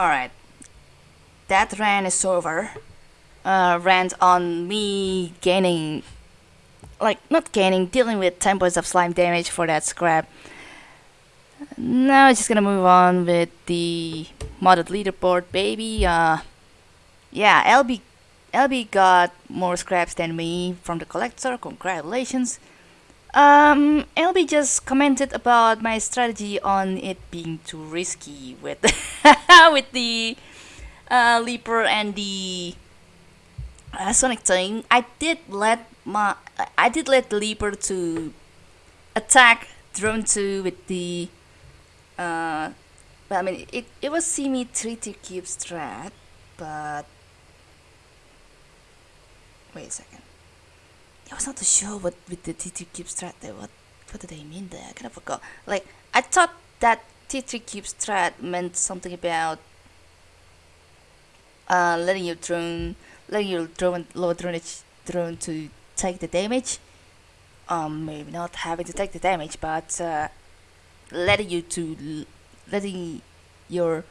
Alright. That rant is over. Uh, rant on me gaining. Like, not gaining, dealing with 10 points of slime damage for that scrap. Now I'm just gonna move on with the modded leaderboard, baby. Uh, yeah, LB, LB got more scraps than me from the collector. Congratulations. Um, LB just commented about my strategy on it being too risky with with the uh, Leaper and the uh, Sonic thing. I did let my I did let the Leaper to attack Drone 2 with the uh, I mean it, it was semi 3 to cube strat, but wait a second. I was not too sure what with the T3 cube strat. What what do they mean there? I kind of forgot. Like I thought that T3 cube strat meant something about uh, letting your drone, letting your drone lower drone drone to take the damage. Um, maybe not having to take the damage, but uh, letting you to letting your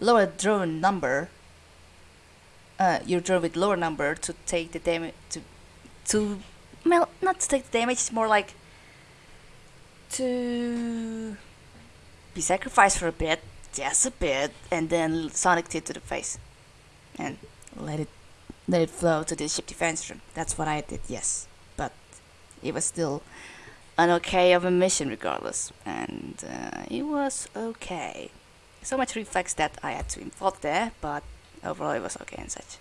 lower drone number, uh, your drone with lower number to take the damage to to well, not to take the damage, it's more like to be sacrificed for a bit, just a bit, and then Sonic tip to the face. And let it let it flow to the ship defense room. That's what I did, yes. But it was still an okay of a mission regardless. And uh, it was okay. So much reflex that I had to involve there, but overall it was okay and such.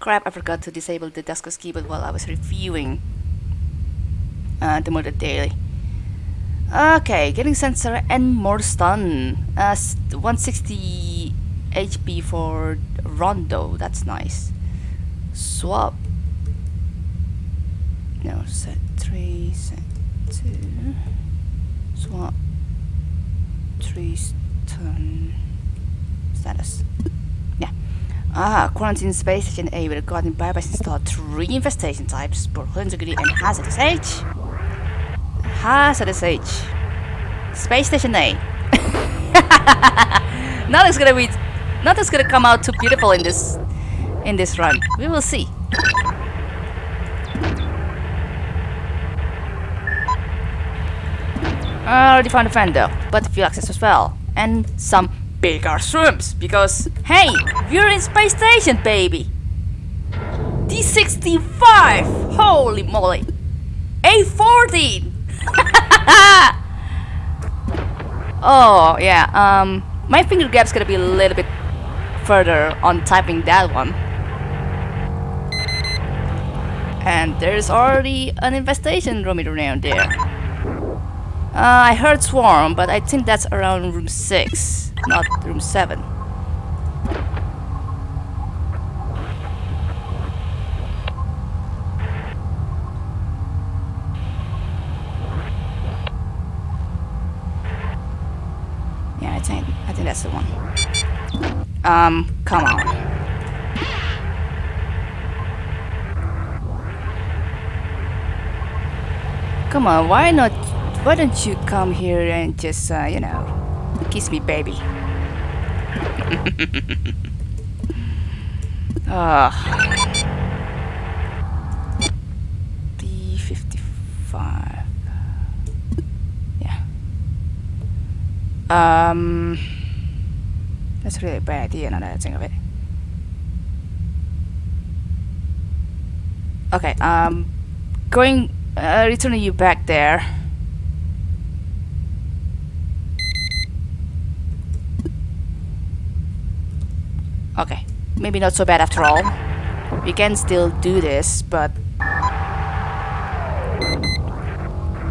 Crap, I forgot to disable the Duskers keyboard while I was reviewing uh, the Murder Daily. Okay, getting sensor and more stun. Uh, 160 HP for Rondo, that's nice. Swap. No, set 3, set 2. Swap. 3 stun. Status. Yeah. Ah, quarantine space station A with a guardian bypass installed three infestation types, both integrity and hazardous age. Hazardous age. Space station A. nothing's gonna be nothing's gonna come out too beautiful in this in this run. We will see. I already found a fender, but a few access as well. And some bigger shrimps, because hey, we're in space station, baby! D65! Holy moly! A14! oh, yeah, um, my finger gap's gonna be a little bit further on typing that one. And there's already an infestation roaming around there. Uh, I heard swarm, but I think that's around room 6, not room 7. Yeah, I think I think that's the one. Um, come on. Come on, why not? Why don't you come here and just, uh, you know, kiss me, baby? Ah. B55. Yeah. Um. That's really bad idea now that I think of it. Okay, um, going, uh, returning you back there. Okay, maybe not so bad after all. We can still do this, but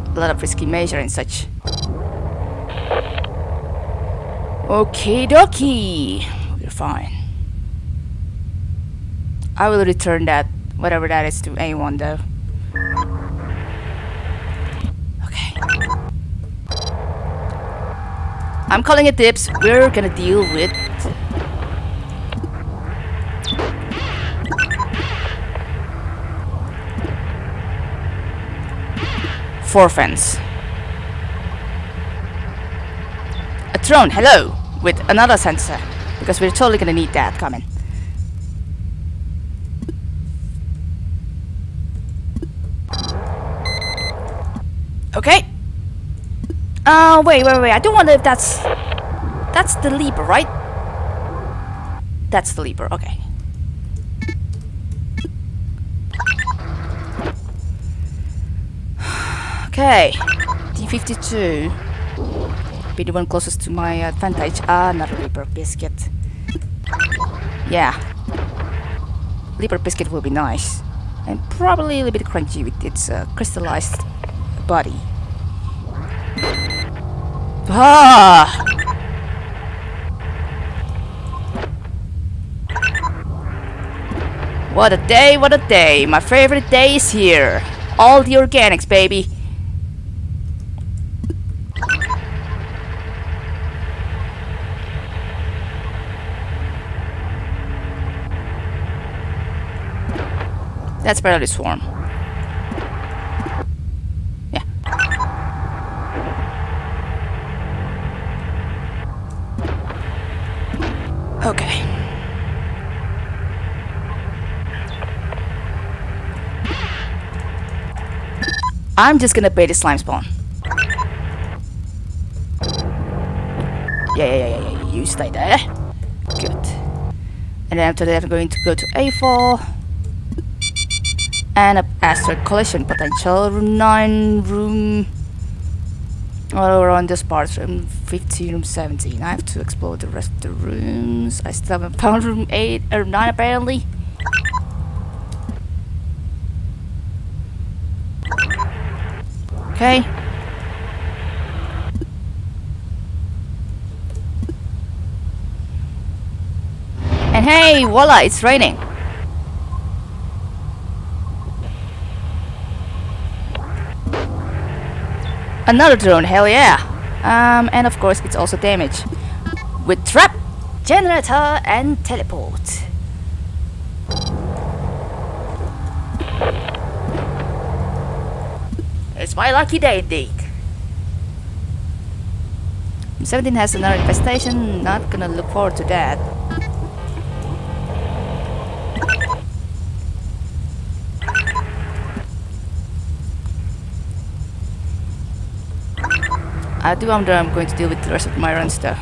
a lot of risky measure and such. Okay dokie, we're fine. I will return that, whatever that is, to A1 though. Okay. I'm calling it dips. We're gonna deal with four fence. A drone, hello, with another sensor. Because we're totally gonna need that coming. Okay. Uh, wait, wait, wait. I don't wonder if that's... That's the leaper, right? That's the leaper, okay. Okay. D52. Be the one closest to my advantage. Ah, another leaper biscuit. Yeah. Leaper biscuit will be nice. And probably a little bit crunchy with its uh, crystallized body. Ah! What a day, what a day. My favorite day is here. All the organics, baby. That's barely swarm. Yeah. Okay. I'm just gonna bait the slime spawn. Yeah, yeah, yeah, yeah, you stay there. Good. And then after that I'm going to go to A4 and a asteroid collision potential room 9 room all around this part room 15 room 17 I have to explore the rest of the rooms. I still haven't found room 8 or 9 apparently. Okay. And hey voila it's raining Another drone, hell yeah! Um, and of course it's also damaged. With trap, generator and teleport. It's my lucky day indeed. 17 has another infestation, not gonna look forward to that. I do wonder I'm going to deal with the rest of my runs though.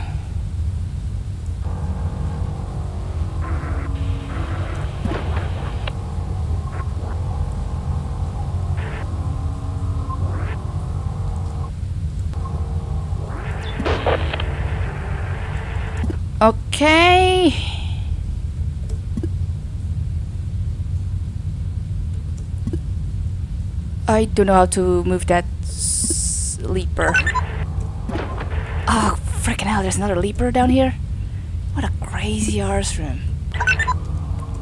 Okay. I don't know how to move that leaper. Freaking hell, there's another leaper down here? What a crazy arse room.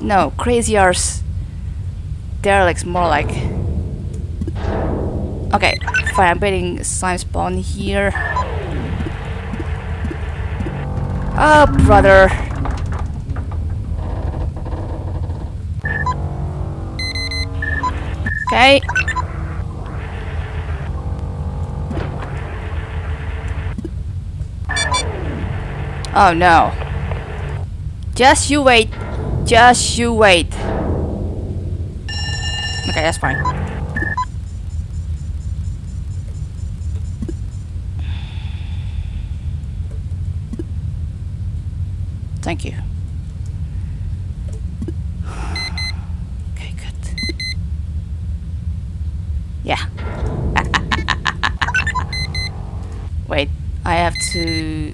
No, crazy arse. Derelict's more like... Okay, fine, I'm betting slime spawn here. Oh, brother. Okay, Oh no. Just you wait. Just you wait. Okay, that's fine. Thank you. Okay, good. Yeah. Wait, I have to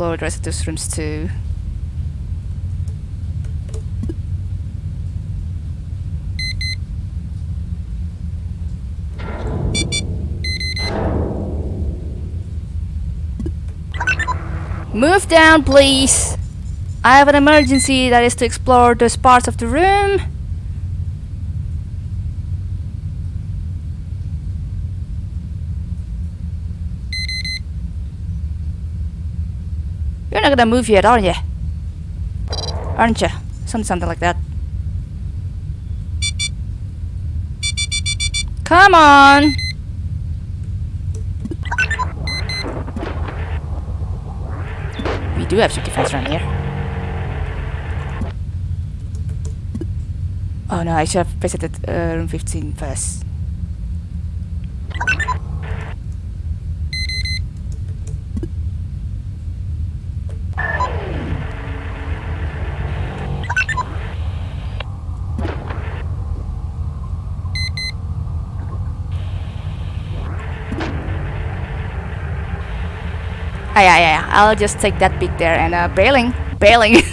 those rooms too. Move down, please! I have an emergency that is to explore those parts of the room. You're not gonna move yet, aren't you? Aren't you? Something, something like that. Come on! We do have some defense around here. Oh no, I should have visited uh, room 15 first. Ah, yeah, yeah, yeah. I'll just take that peek there and uh, bailing, bailing.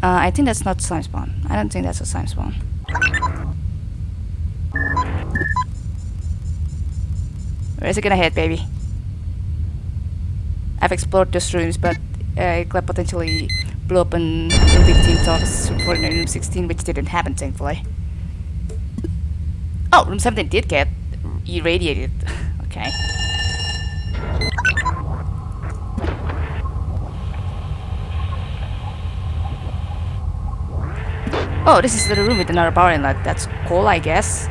Uh, I think that's not slime spawn. I don't think that's a slime spawn. Where is it gonna hit, baby? I've explored those rooms, but uh, it could potentially blow up in room 15 talks for room 16, which didn't happen, thankfully. Oh, room 17 did get irradiated. okay. Oh, this is the room with another power inlet. That's cool, I guess.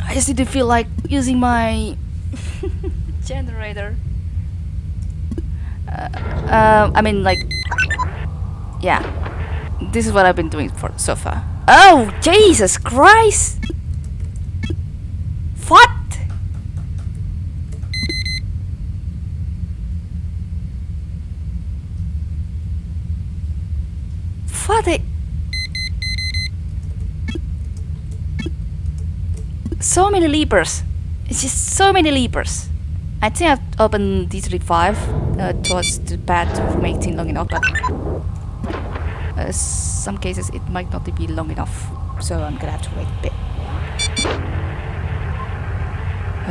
I just didn't feel like using my generator. Uh, uh, I mean, like, yeah. This is what I've been doing for so far. Oh, Jesus Christ! What? What? the- So many leapers. It's just so many leapers. I think I've opened D35 uh, towards the path from 18 long enough, but some cases it might not be long enough, so I'm gonna have to wait a bit.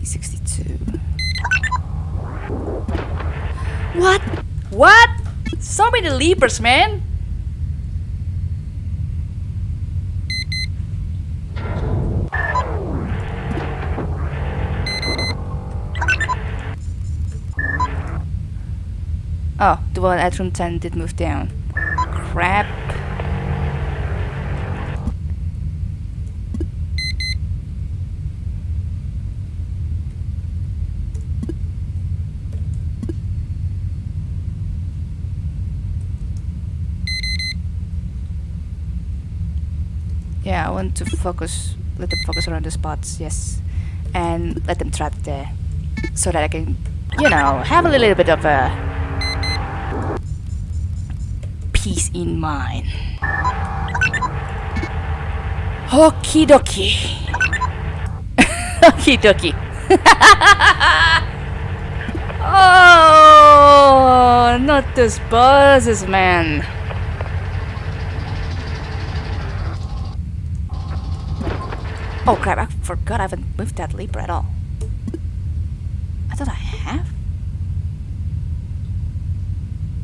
D62. What? What? So many leapers, man! The one at room 10 did move down. Crap. Yeah, I want to focus, let them focus around the spots, yes. And let them trap there. So that I can, you know, have a little bit of a in mind. Okie dokie. Okie dokie. oh, not those buzzes, man. Oh crap, I forgot I haven't moved that leaper at all. I thought I have.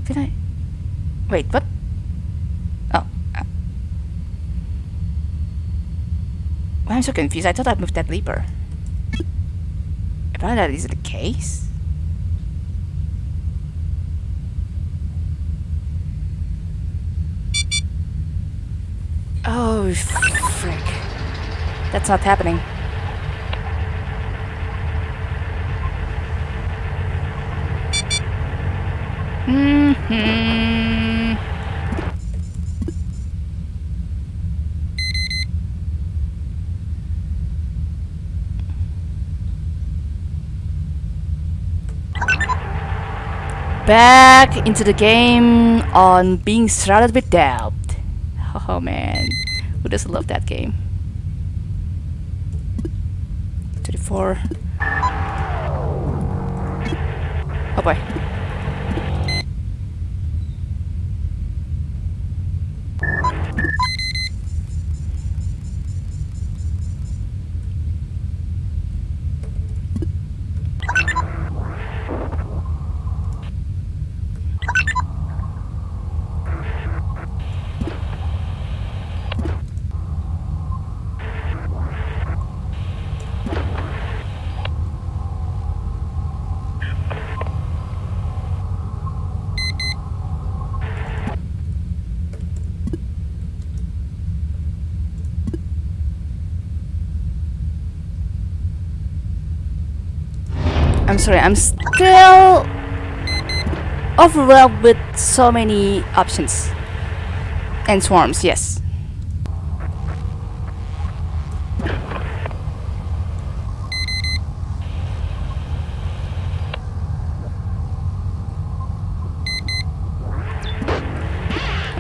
Did I? Wait, what? Oh. Uh. I'm so confused. I thought I moved that leaper. Apparently that is the case. Oh, frick. That's not happening. hmm Back into the game on being surrounded with doubt. Oh man, who doesn't love that game? 34. Oh boy. I'm sorry, I'm still overwhelmed with so many options. And swarms, yes.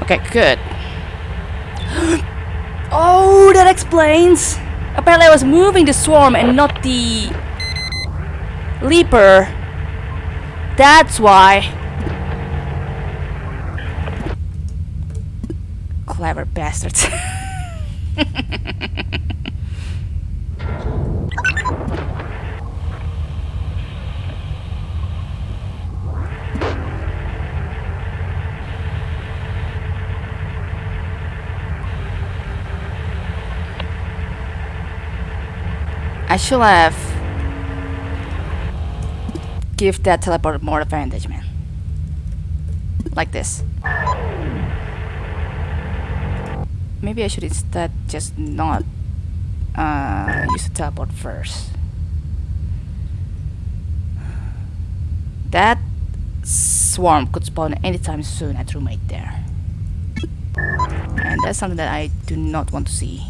Okay, good. oh, that explains. Apparently I was moving the swarm and not the leaper. That's why. Clever bastards. I should have give that teleport more advantage, man. Like this. Maybe I should instead just not uh, use the teleport first. That swarm could spawn anytime soon at roommate there. And that's something that I do not want to see.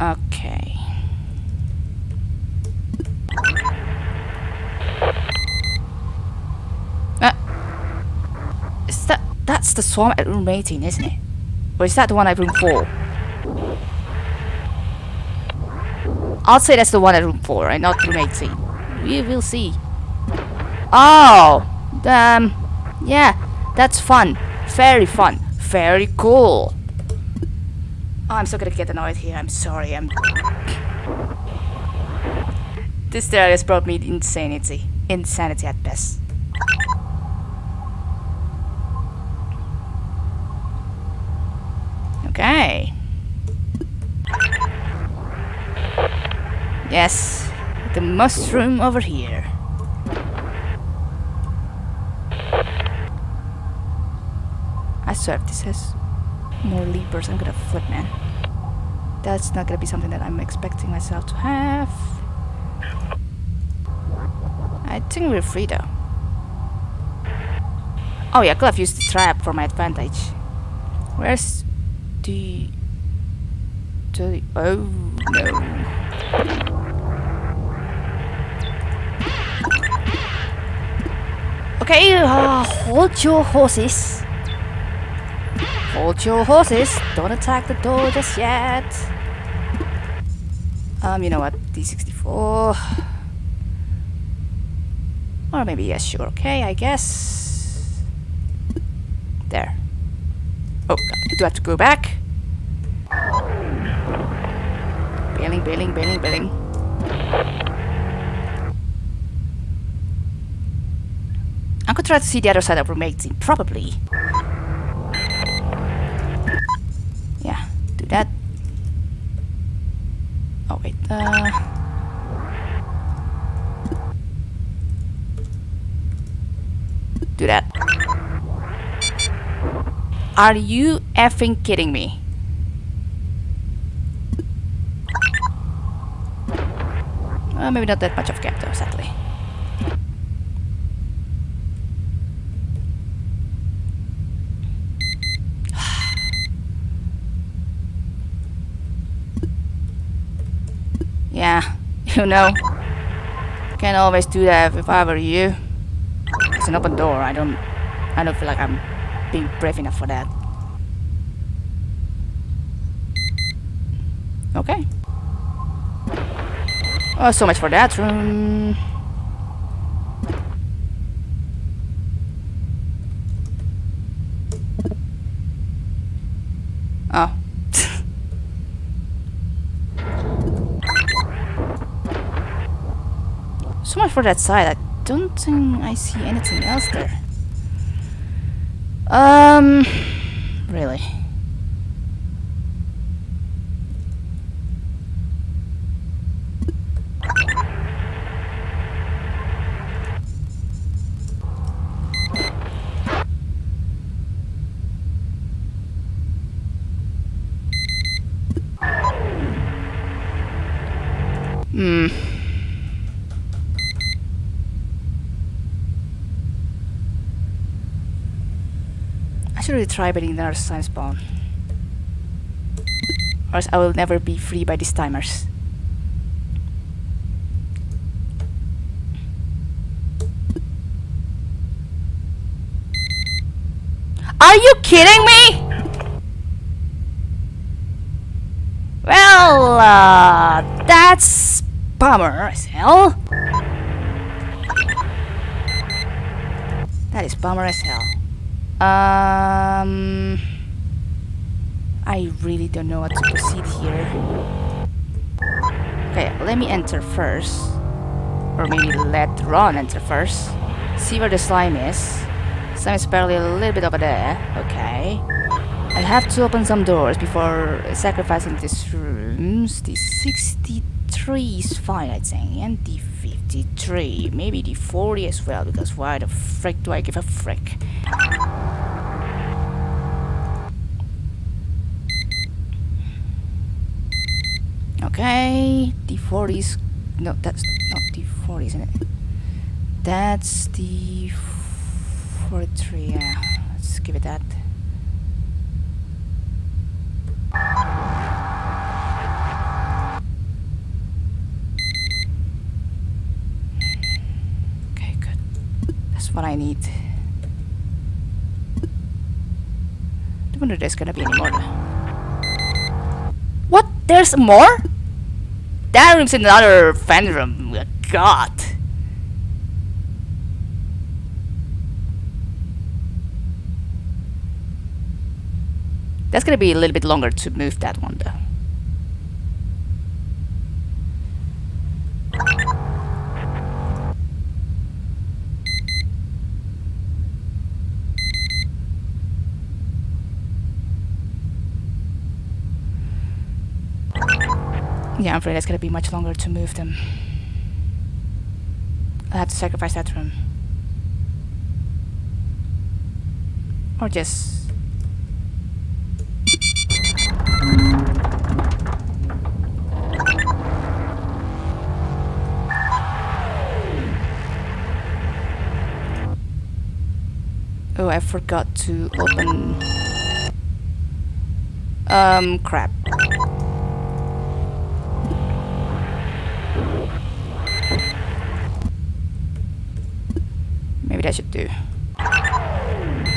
Okay. Uh, is that that's the swarm at room 18, isn't it? Or is that the one at room 4? I'll say that's the one at room 4 and not room 18. We will see. Oh! Um, yeah, that's fun. Very fun. Very cool. Oh, I'm so gonna get annoyed here. I'm sorry. I'm. this stair has brought me insanity. Insanity at best. Okay. Yes, the mushroom over here. I swear this has more leapers, I'm gonna flip, man. That's not gonna be something that I'm expecting myself to have. I think we're free though. Oh yeah, have used the trap for my advantage. Where's the... the... oh no. Okay, uh, hold your horses. Hold your horses. Don't attack the door just yet. Um, you know what? D64. Or maybe yes, sure. Okay, I guess. There. Oh, do I have to go back. Bailing, bailing, bailing, bailing. I could try to see the other side of room 18, probably. Yeah, do that. Oh wait, uh... Do that. Are you effing kidding me? Uh, maybe not that much of a gap though, sadly. Yeah, you know. Can't always do that if I were you. It's an open door. I don't I don't feel like I'm being brave enough for that. Okay. Oh, so much for that room. Oh. So much for that side. I don't think I see anything else there. Um, really. Hmm. should really try beating another slime spawn. Or else I will never be free by these timers. Are you kidding me? Well, uh, that's bummer as hell. That is bummer as hell. Um, I really don't know what to proceed here. Okay, let me enter first. Or maybe let Ron enter first. See where the slime is. Slime is barely a little bit over there. Okay. I have to open some doors before sacrificing these rooms. The 63 is fine, I think. And the 53. Maybe the 40 as well, because why the frick do I give a frick? Okay, the 40 is... No, that's not the 40, isn't it? That's the 43, yeah. Let's give it that. Okay, good. That's what I need. I wonder if there's gonna be any more. What? There's more? That room's another fan room. Oh God. That's gonna be a little bit longer to move that one though. Yeah, I'm afraid it's gonna be much longer to move them. I'll have to sacrifice that room. Or just... Oh, I forgot to open... Um, crap. Maybe that should do.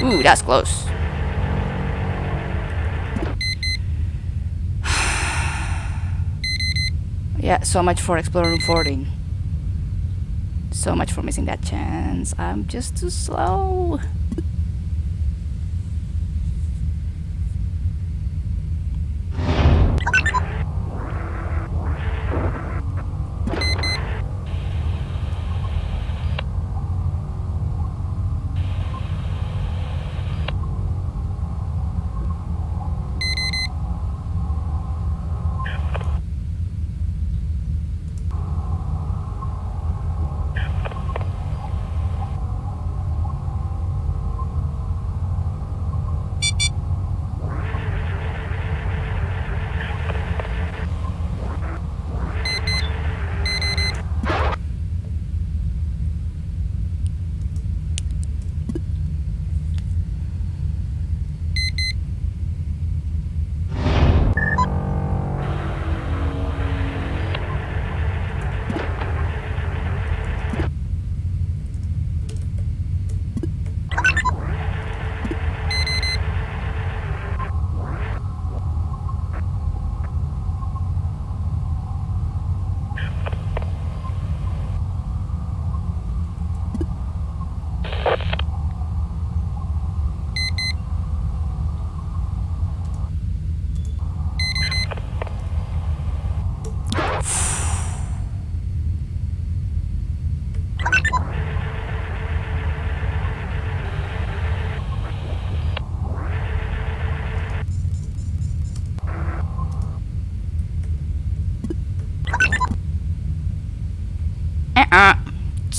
Ooh, that's close. yeah, so much for exploring 14. So much for missing that chance. I'm just too slow.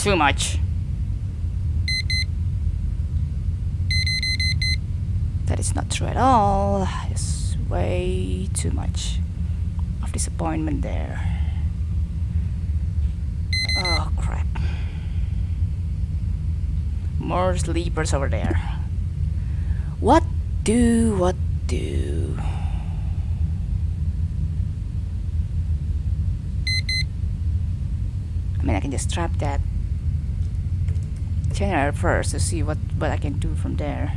Too much. That is not true at all. It's way too much of disappointment there. Oh crap. More sleepers over there. What do? What do? I mean, I can just trap that first to see what, what I can do from there.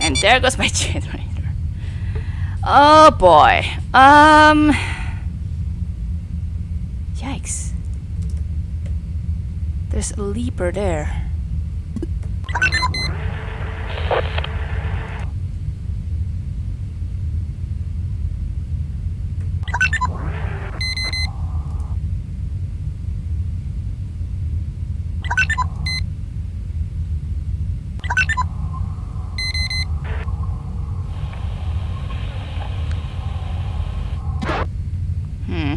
And there goes my generator. Oh boy. Um. Yikes. There's a leaper there. Hmm.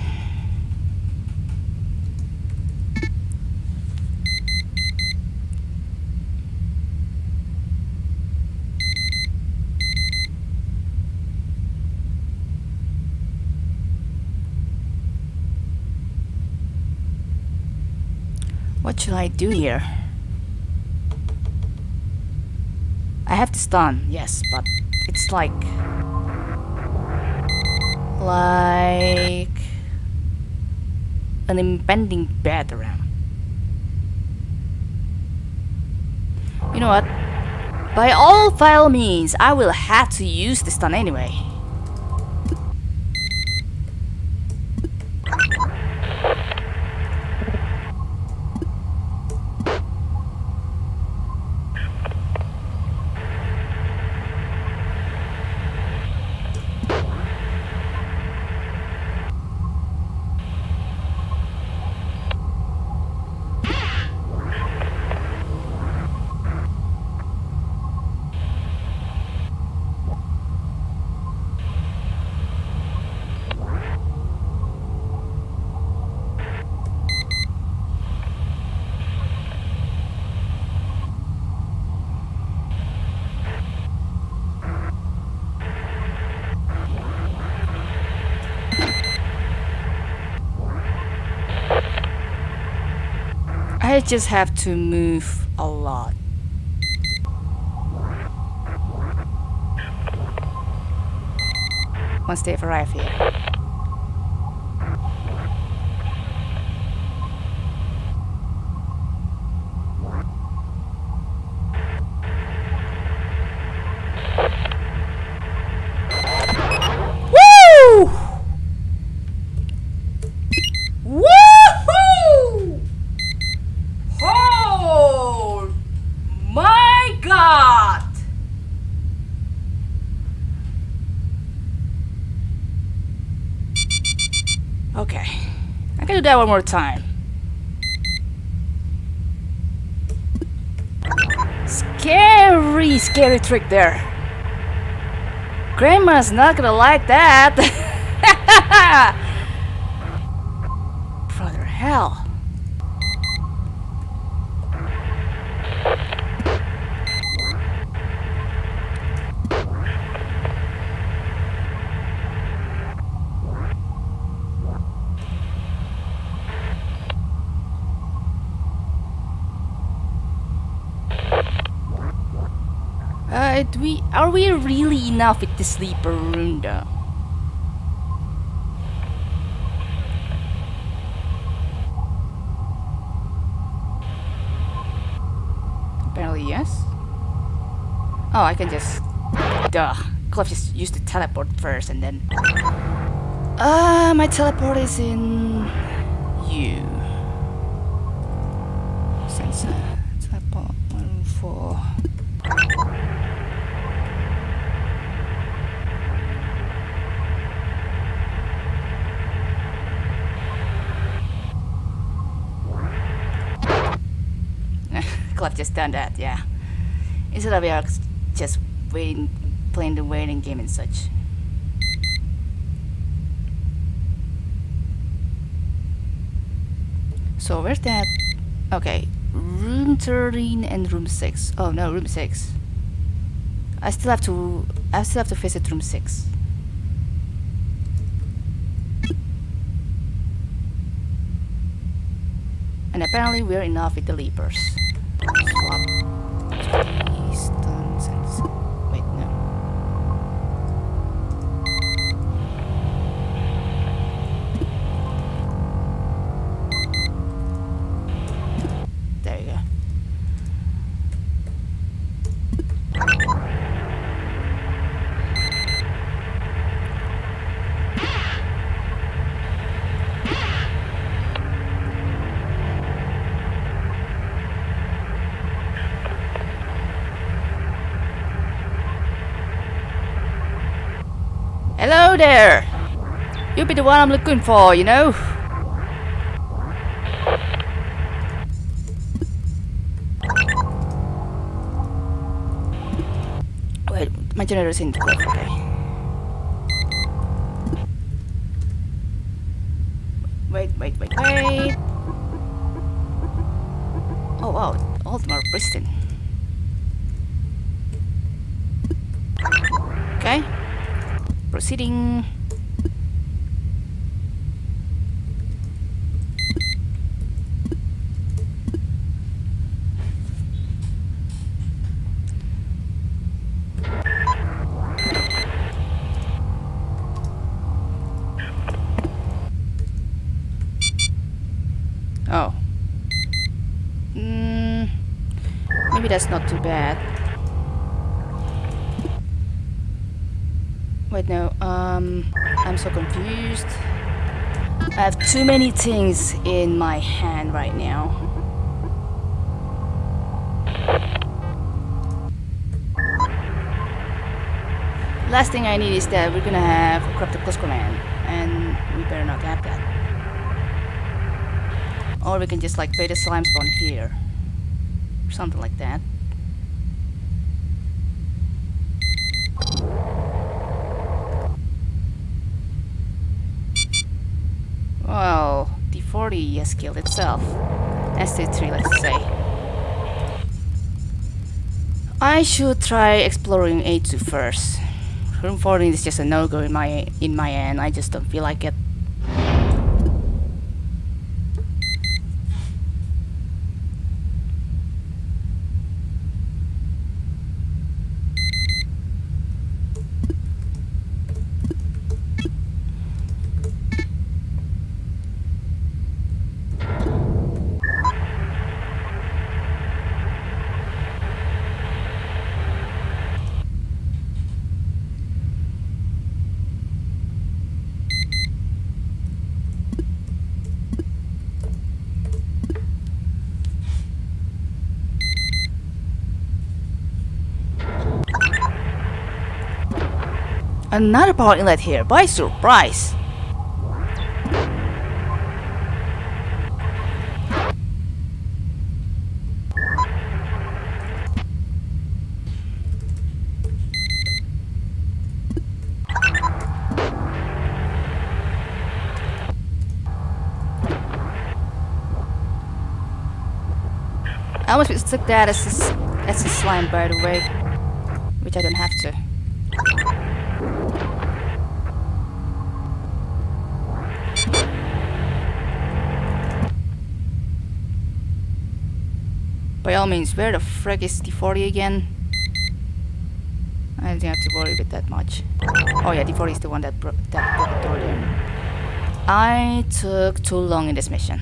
What should I do here? I have to stun, yes, but it's like like an impending bed around. You know what? By all foul means, I will have to use the stun anyway. I just have to move a lot. Once they've arrived here. Woo! Woohoo! Oh my god! Okay, I can do that one more time. Scary, scary trick there. Grandma's not gonna like that. Brother hell. Do we are we really enough with the sleeper though? Apparently yes. Oh, I can just duh. Club just used to teleport first and then. Uh, my teleport is in you. Sensor teleport one four. Club just done that, yeah. Instead of us just waiting, playing the waiting game and such. So where's that? Okay, room 13 and room 6. Oh no, room 6. I still have to, I still have to visit room 6. And apparently we're enough with the leapers. Swap. Stones the one I'm looking for, you know? Wait, my generator's in the okay. Wait, wait, wait, wait. Oh wow, all of. Okay. Proceeding. Oh. Mm, maybe that's not too bad. Wait, no. Um, I'm so confused. I have too many things in my hand right now. Last thing I need is that we're gonna have a corrupted close command, and we better not have that. Or we can just like bait a slime spawn here. Something like that. Well, D40 has killed itself. ST3, let's say. I should try exploring A2 first. Room 14 is just a no-go in my in my end. I just don't feel like it. Another power inlet here, by surprise! I almost mistook that as a, as a slime by the way, which I don't have to. By all means, where the frick is D40 again? I don't have to worry with that much. Oh yeah, D40 is the one that, bro that broke the door down. I took too long in this mission.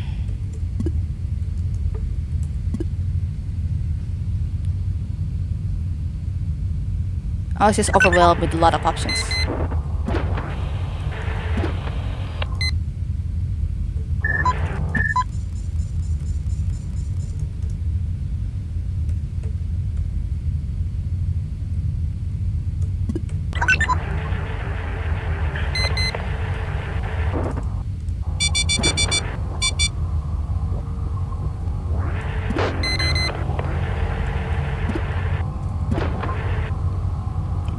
I was just overwhelmed with a lot of options.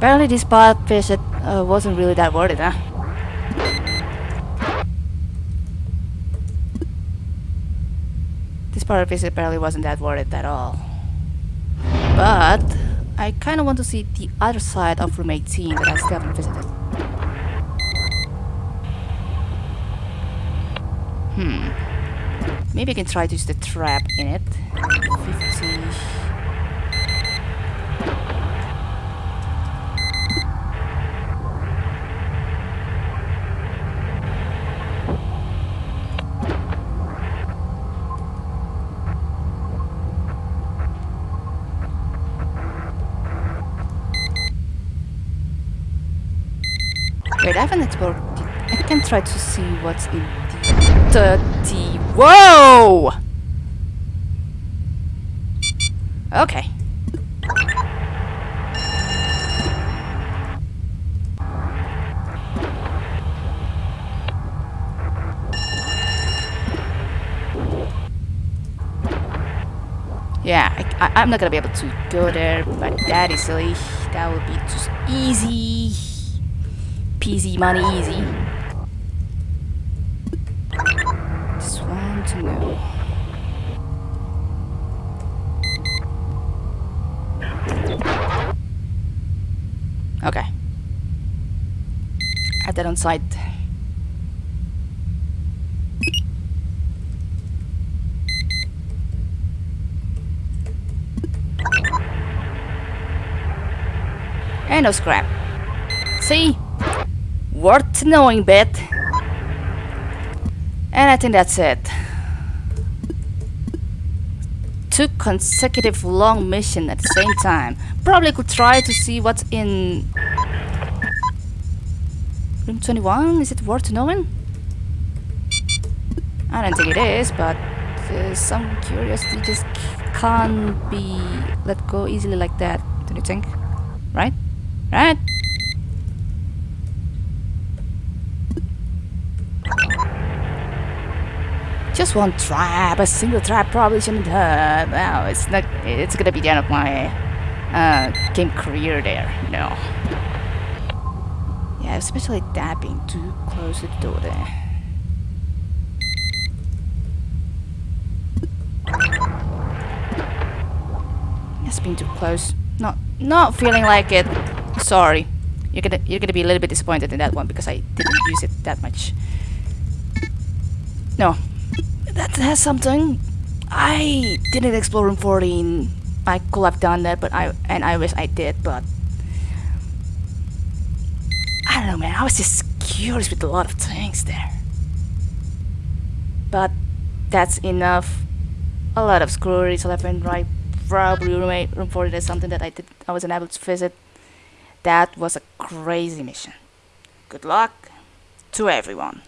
Apparently this part visit uh, wasn't really that worth it, huh? This part of visit apparently wasn't that worth it at all. But I kinda want to see the other side of room 18 that I still haven't visited. Hmm. Maybe I can try to use the trap in it. 50. Haven't. I can try to see what's in the 30. Whoa! Okay. Yeah, I, I'm not gonna be able to go there, but that is silly. That would be just easy. Peasy money easy. Just want to know. Okay. Add that on site. And no scrap. See? Knowing bit. And I think that's it. Two consecutive long mission at the same time. Probably could try to see what's in room 21. Is it worth knowing? I don't think it is, but uh, some curiosity just can't be let go easily like that. Don't you think? Right? Right? Just one trap, a single trap probably shouldn't hurt. Well, it's not. It's gonna be the end of my uh, game career there. No. Yeah, especially that being too close to the door there. It's been too close. Not, not feeling like it. Sorry. You're gonna, you're gonna be a little bit disappointed in that one because I didn't use it that much. No, that has something. I didn't explore room 14. I could have done that, but I and I wish I did, but I don't know, man. I was just curious with a lot of things there. But that's enough. A lot of screweries left right. Probably room, room 14 is something that I did. I wasn't able to visit. That was a crazy mission. Good luck to everyone.